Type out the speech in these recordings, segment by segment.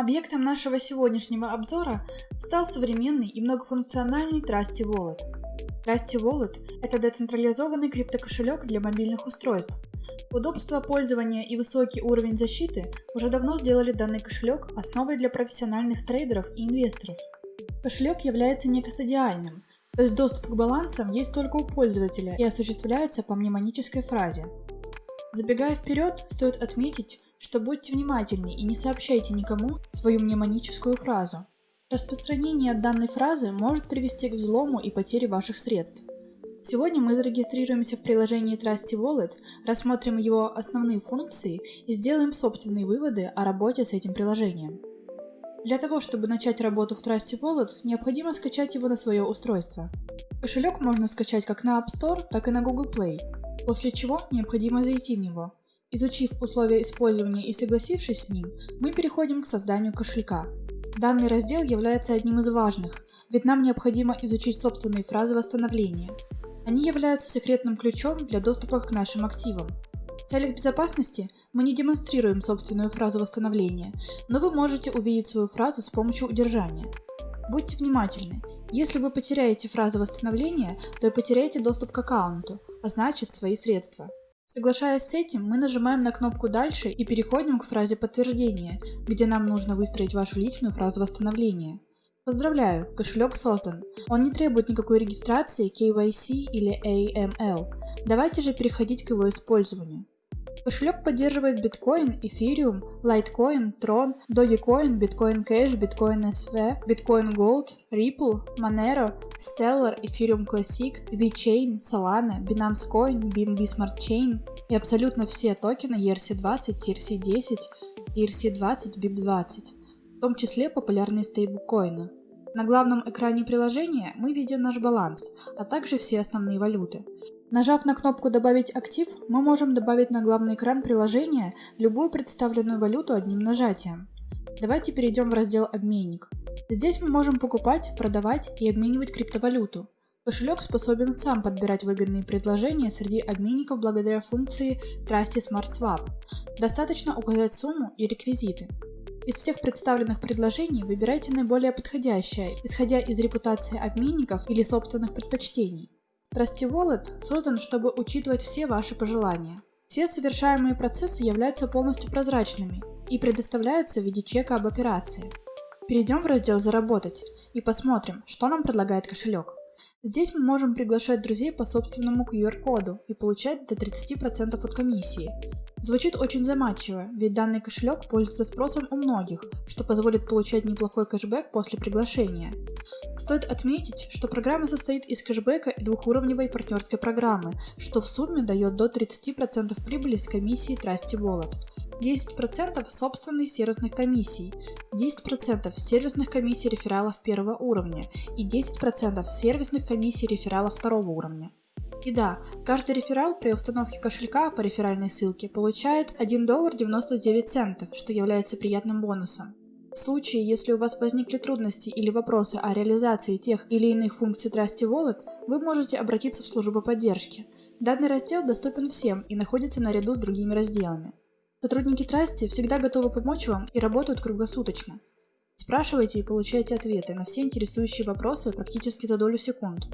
Объектом нашего сегодняшнего обзора стал современный и многофункциональный Trusty Wallet. Trusty Wallet – это децентрализованный криптокошелек для мобильных устройств. Удобство пользования и высокий уровень защиты уже давно сделали данный кошелек основой для профессиональных трейдеров и инвесторов. Кошелек является некостадиальным, то есть доступ к балансам есть только у пользователя и осуществляется по мнемонической фразе. Забегая вперед, стоит отметить, что будьте внимательны и не сообщайте никому свою мнемоническую фразу. Распространение данной фразы может привести к взлому и потере ваших средств. Сегодня мы зарегистрируемся в приложении Trusty Wallet, рассмотрим его основные функции и сделаем собственные выводы о работе с этим приложением. Для того, чтобы начать работу в Trusty Wallet, необходимо скачать его на свое устройство. Кошелек можно скачать как на App Store, так и на Google Play, после чего необходимо зайти в него. Изучив условия использования и согласившись с ним, мы переходим к созданию кошелька. Данный раздел является одним из важных, ведь нам необходимо изучить собственные фразы восстановления. Они являются секретным ключом для доступа к нашим активам. В целях безопасности мы не демонстрируем собственную фразу восстановления, но вы можете увидеть свою фразу с помощью удержания. Будьте внимательны, если вы потеряете фразу восстановления, то и потеряете доступ к аккаунту, а значит свои средства. Соглашаясь с этим, мы нажимаем на кнопку «Дальше» и переходим к фразе подтверждения, где нам нужно выстроить вашу личную фразу восстановления. Поздравляю, кошелек создан. Он не требует никакой регистрации, KYC или AML. Давайте же переходить к его использованию. Кошелек поддерживает биткоин, эфириум, лайткоин, трон, dogecoin, биткоин кэш, биткоин SV, биткоин Gold, Ripple, Monero, Stellar, Ethereum Classic, VeChain, Solana, Binance Coin, BNB Smart Chain и абсолютно все токены ERC20, TRC10, TRC20, BIP20, в том числе популярные стейблкоины. На главном экране приложения мы видим наш баланс, а также все основные валюты. Нажав на кнопку «Добавить актив», мы можем добавить на главный экран приложения любую представленную валюту одним нажатием. Давайте перейдем в раздел «Обменник». Здесь мы можем покупать, продавать и обменивать криптовалюту. Кошелек способен сам подбирать выгодные предложения среди обменников благодаря функции Trusty Smart Swap. Достаточно указать сумму и реквизиты. Из всех представленных предложений выбирайте наиболее подходящее, исходя из репутации обменников или собственных предпочтений. Trusty Wallet создан, чтобы учитывать все ваши пожелания. Все совершаемые процессы являются полностью прозрачными и предоставляются в виде чека об операции. Перейдем в раздел «Заработать» и посмотрим, что нам предлагает кошелек. Здесь мы можем приглашать друзей по собственному QR-коду и получать до 30% от комиссии. Звучит очень заманчиво, ведь данный кошелек пользуется спросом у многих, что позволит получать неплохой кэшбэк после приглашения. Стоит отметить, что программа состоит из кэшбэка и двухуровневой партнерской программы, что в сумме дает до 30% прибыли с комиссии Trusty Wallet. 10% собственных сервисных комиссий, 10% сервисных комиссий рефералов первого уровня и 10% сервисных комиссий рефералов второго уровня. И да, каждый реферал при установке кошелька по реферальной ссылке получает 1 доллар 99 центов, что является приятным бонусом. В случае, если у вас возникли трудности или вопросы о реализации тех или иных функций Trusty Wallet, вы можете обратиться в службу поддержки. Данный раздел доступен всем и находится наряду с другими разделами. Сотрудники Trusty всегда готовы помочь вам и работают круглосуточно. Спрашивайте и получайте ответы на все интересующие вопросы практически за долю секунд.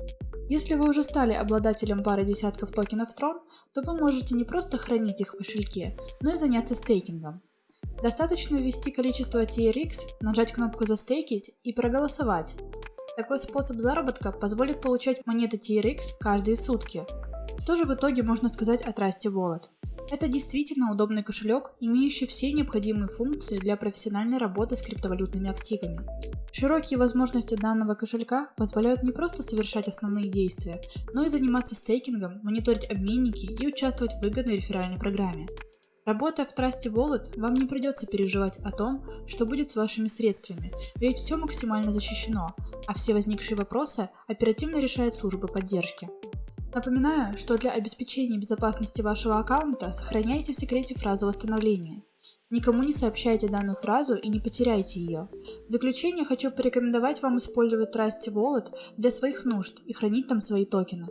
Если вы уже стали обладателем пары десятков токенов Tron, то вы можете не просто хранить их в кошельке, но и заняться стейкингом. Достаточно ввести количество TRX, нажать кнопку «Застейкить» и проголосовать. Такой способ заработка позволит получать монеты TRX каждые сутки. Что же в итоге можно сказать о Trusty Wallet? Это действительно удобный кошелек, имеющий все необходимые функции для профессиональной работы с криптовалютными активами. Широкие возможности данного кошелька позволяют не просто совершать основные действия, но и заниматься стейкингом, мониторить обменники и участвовать в выгодной реферальной программе. Работая в Trusty Wallet, вам не придется переживать о том, что будет с вашими средствами, ведь все максимально защищено, а все возникшие вопросы оперативно решает служба поддержки. Напоминаю, что для обеспечения безопасности вашего аккаунта сохраняйте в секрете фразу восстановления. Никому не сообщайте данную фразу и не потеряйте ее. В заключение хочу порекомендовать вам использовать Trusty Wallet для своих нужд и хранить там свои токены.